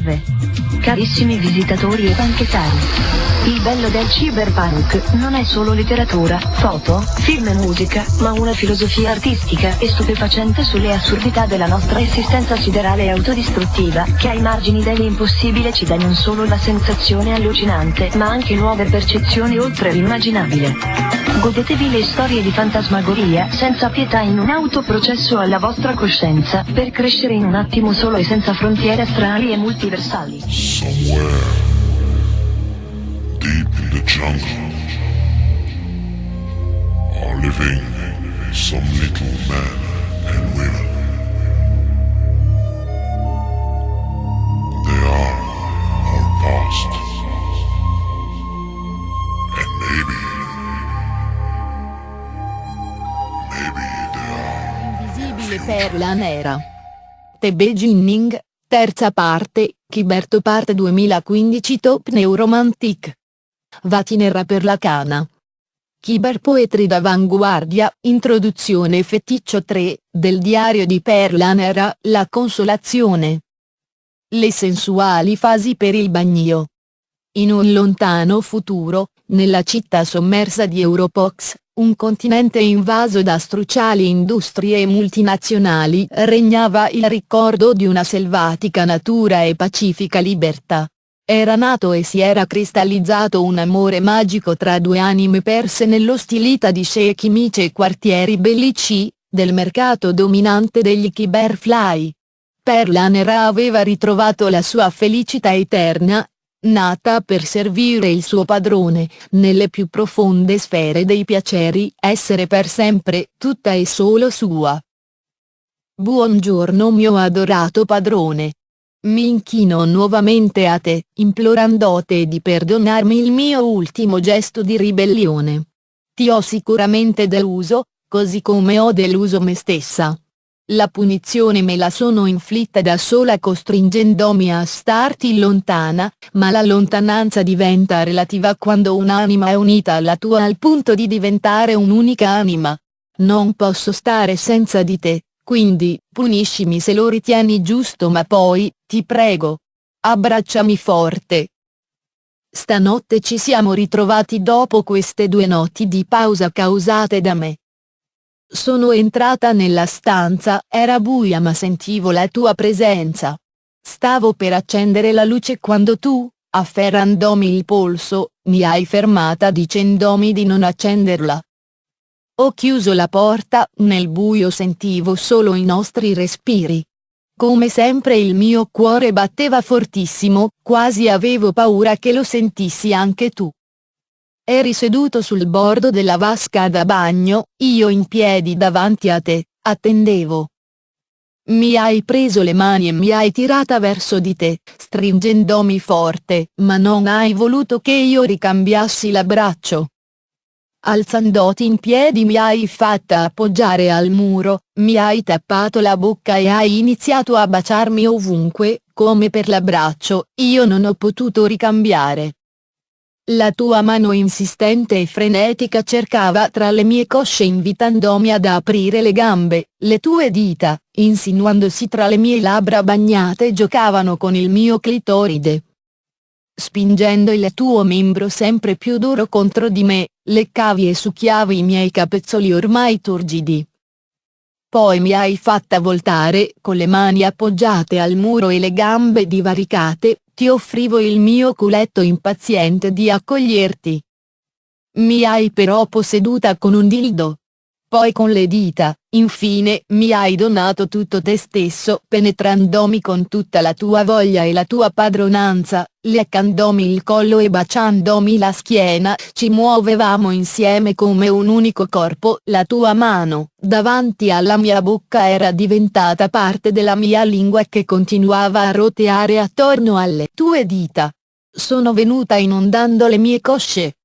fase. Carissimi visitatori e banchettari. Il bello del cyberpunk non è solo letteratura, foto, film e musica, ma una filosofia artistica e stupefacente sulle assurdità della nostra esistenza siderale e autodistruttiva, che ai margini dell'impossibile ci dà non solo la sensazione allucinante, ma anche nuove percezioni oltre l'immaginabile. Godetevi le storie di fantasmagoria, senza pietà in un autoprocesso alla vostra coscienza, per crescere in un attimo solo e senza frontiere astrali e multiversali. Somewhere deep in the jungle are living some little men and women. They are our past. And maybe, maybe they are Invisibile perla nera. The Beginning, terza parte, Chiberto parte 2015 Top Neuromantic. Vatinerra per la cana. Cyberpoetry d'avanguardia, introduzione feticcio 3, del diario di Perla Nera, La consolazione. Le sensuali fasi per il bagnio. In un lontano futuro, nella città sommersa di Europox, un continente invaso da struciali industrie multinazionali, regnava il ricordo di una selvatica natura e pacifica libertà. Era nato e si era cristallizzato un amore magico tra due anime perse nell'ostilità di sceicchi mici e quartieri bellici, del mercato dominante degli Cyberfly. Perla Nera aveva ritrovato la sua felicità eterna, nata per servire il suo padrone, nelle più profonde sfere dei piaceri, essere per sempre tutta e solo sua. Buongiorno mio adorato padrone. Mi inchino nuovamente a te, implorandoti di perdonarmi il mio ultimo gesto di ribellione. Ti ho sicuramente deluso, così come ho deluso me stessa. La punizione me la sono inflitta da sola costringendomi a starti lontana, ma la lontananza diventa relativa quando un'anima è unita alla tua al punto di diventare un'unica anima. Non posso stare senza di te, quindi, puniscimi se lo ritieni giusto ma poi, ti prego. Abbracciami forte. Stanotte ci siamo ritrovati dopo queste due notti di pausa causate da me. Sono entrata nella stanza, era buia ma sentivo la tua presenza. Stavo per accendere la luce quando tu, afferrandomi il polso, mi hai fermata dicendomi di non accenderla. Ho chiuso la porta, nel buio sentivo solo i nostri respiri. Come sempre il mio cuore batteva fortissimo, quasi avevo paura che lo sentissi anche tu. Eri seduto sul bordo della vasca da bagno, io in piedi davanti a te, attendevo. Mi hai preso le mani e mi hai tirata verso di te, stringendomi forte, ma non hai voluto che io ricambiassi l'abbraccio. Alzandoti in piedi mi hai fatta appoggiare al muro, mi hai tappato la bocca e hai iniziato a baciarmi ovunque, come per l'abbraccio, io non ho potuto ricambiare. La tua mano insistente e frenetica cercava tra le mie cosce invitandomi ad aprire le gambe, le tue dita, insinuandosi tra le mie labbra bagnate giocavano con il mio clitoride. Spingendo il tuo membro sempre più duro contro di me, leccavi e succhiavi i miei capezzoli ormai turgidi. Poi mi hai fatta voltare, con le mani appoggiate al muro e le gambe divaricate, ti offrivo il mio culetto impaziente di accoglierti. Mi hai però posseduta con un dildo. Poi con le dita, infine, mi hai donato tutto te stesso penetrandomi con tutta la tua voglia e la tua padronanza, leccandomi il collo e baciandomi la schiena, ci muovevamo insieme come un unico corpo, la tua mano, davanti alla mia bocca era diventata parte della mia lingua che continuava a roteare attorno alle tue dita. Sono venuta inondando le mie cosce,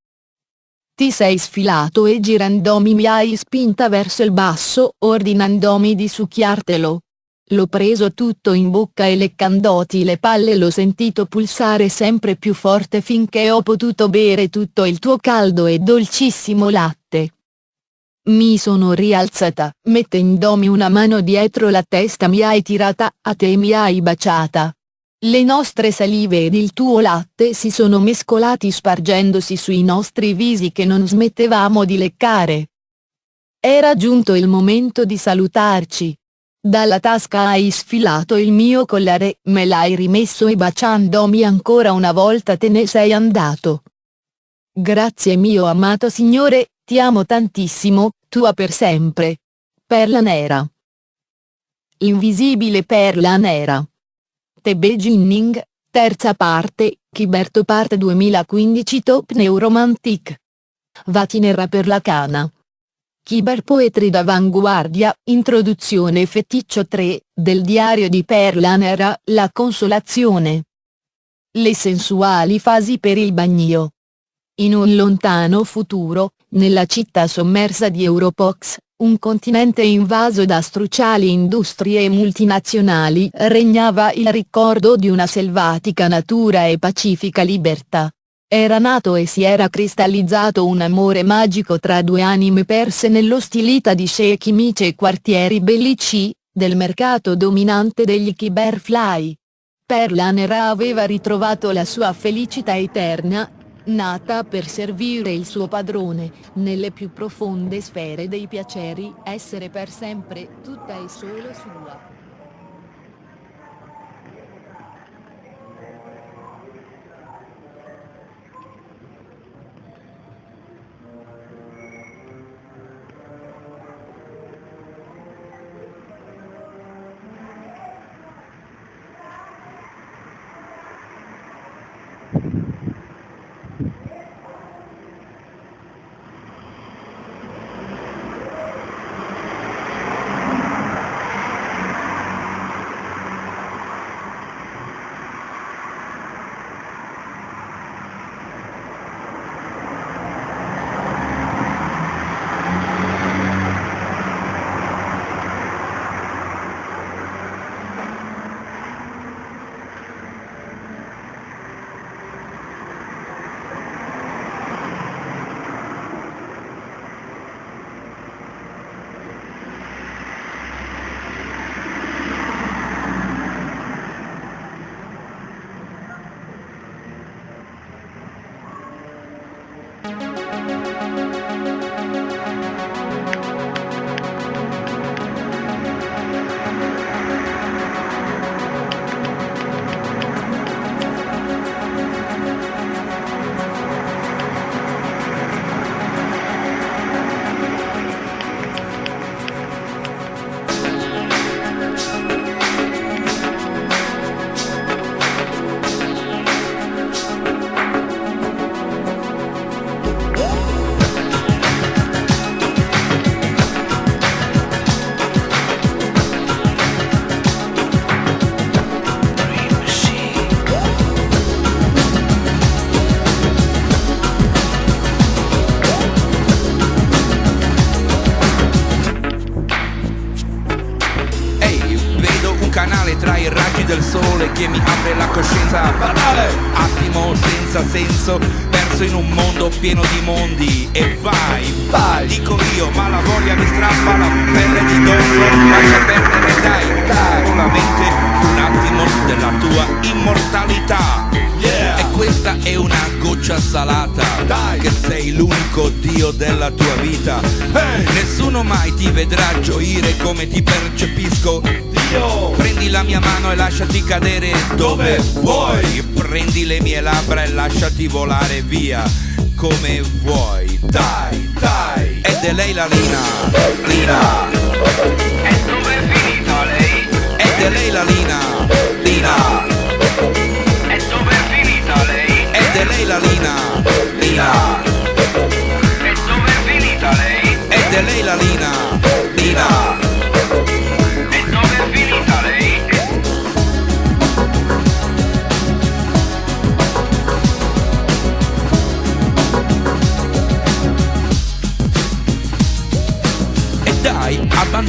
ti sei sfilato e girandomi mi hai spinta verso il basso, ordinandomi di succhiartelo. L'ho preso tutto in bocca e leccandoti le palle l'ho sentito pulsare sempre più forte finché ho potuto bere tutto il tuo caldo e dolcissimo latte. Mi sono rialzata, mettendomi una mano dietro la testa mi hai tirata a te mi hai baciata. Le nostre salive ed il tuo latte si sono mescolati spargendosi sui nostri visi che non smettevamo di leccare. Era giunto il momento di salutarci. Dalla tasca hai sfilato il mio collare, me l'hai rimesso e baciandomi ancora una volta te ne sei andato. Grazie mio amato signore, ti amo tantissimo, tua per sempre. Perla nera. Invisibile perla nera. The Beginning, terza parte, Chiberto parte 2015 Top Neuromantic. Vatinerra per la cana. Cyberpoetry d'avanguardia, introduzione feticcio 3, del diario di Perla Nera, La consolazione. Le sensuali fasi per il bagnio. In un lontano futuro, nella città sommersa di Europox, un continente invaso da struciali industrie multinazionali, regnava il ricordo di una selvatica natura e pacifica libertà. Era nato e si era cristallizzato un amore magico tra due anime perse nell'ostilità di sceicchi mici e quartieri bellici, del mercato dominante degli Kiberfly. Perla Nera aveva ritrovato la sua felicità eterna, nata per servire il suo padrone, nelle più profonde sfere dei piaceri, essere per sempre tutta e solo sua. Senso Perso in un mondo pieno di mondi. E vai, vai. Dico io ma la voglia mi strappa la pelle di dosso Lascia perdere dai, dai. Solamente un attimo della tua immortalità questa è una goccia salata. Dai. Che sei l'unico dio della tua vita. Hey. Nessuno mai ti vedrà gioire come ti percepisco. Io Prendi la mia mano e lasciati cadere dove vuoi. Prendi le mie labbra e lasciati volare via come vuoi. Dai, dai. Ed è lei la Lina. Lina. E dove è finita lei? Ed è lei la Lina. Lina lei? La Lina Lina E dove è finita lei? Ed è lei la Lina Lina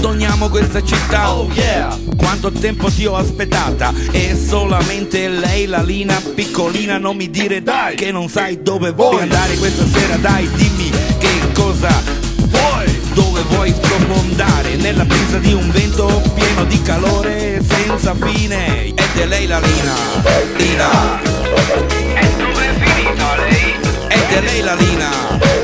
Sogniamo questa città. Oh yeah. Quanto tempo ti ho aspettata? E solamente lei la lina piccolina Non mi dire dai. Che non sai dove vuoi, andare questa sera. Dai dimmi che cosa vuoi? Dove vuoi sprofondare. Nella brisa di un vento pieno di calore Senza fine. Ed è lei la lina. Lina. E dove è finita lei? Ed è lei la lina.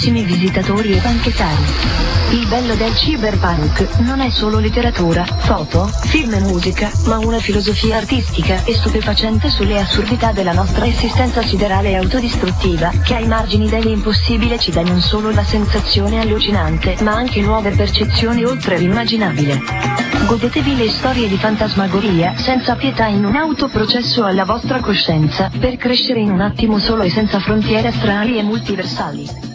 carissimi visitatori e banchetari. Il bello del cyberpunk non è solo letteratura, foto, film e musica, ma una filosofia artistica e stupefacente sulle assurdità della nostra esistenza siderale e autodistruttiva, che ai margini dell'impossibile ci dà non solo la sensazione allucinante, ma anche nuove percezioni oltre l'immaginabile. Godetevi le storie di fantasmagoria, senza pietà in un autoprocesso alla vostra coscienza, per crescere in un attimo solo e senza frontiere astrali e multiversali.